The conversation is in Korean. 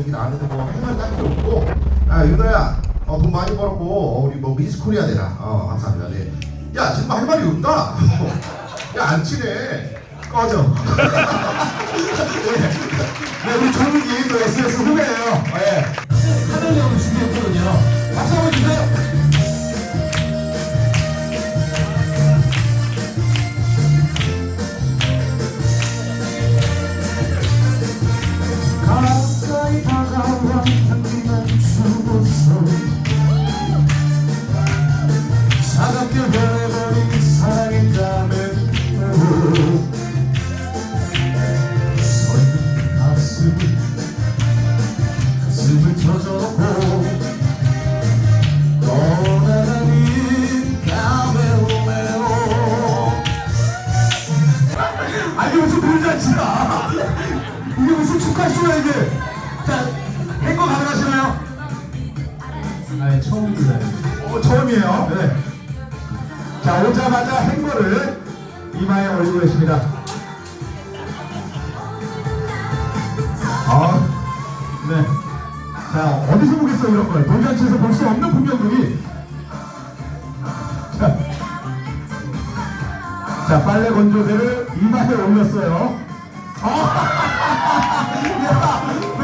얘기 나왔는데 뭐 할말 딱히 없고. 아 윤호야 어, 돈 많이 벌었고 어, 우리 뭐 미스 코리아 되라. 어 감사합니다. 네. 야 지금 할 말이 없다. 야 안 친해. 꺼져 불잔치다 이게 무슨 축하쇼야 이게 자 행거 가능하시나요? 아 처음입니다 어, 처음이에요 네. 자 오자마자 행거를 이마에 올리고 계십니다 아, 네. 자, 어디서 보겠어, 이런 걸. 돌잔치에서 볼 수 없는 풍경들이. 자, 자, 빨래 건조대를 이마에 올렸어요. 아, 야, 네. 자,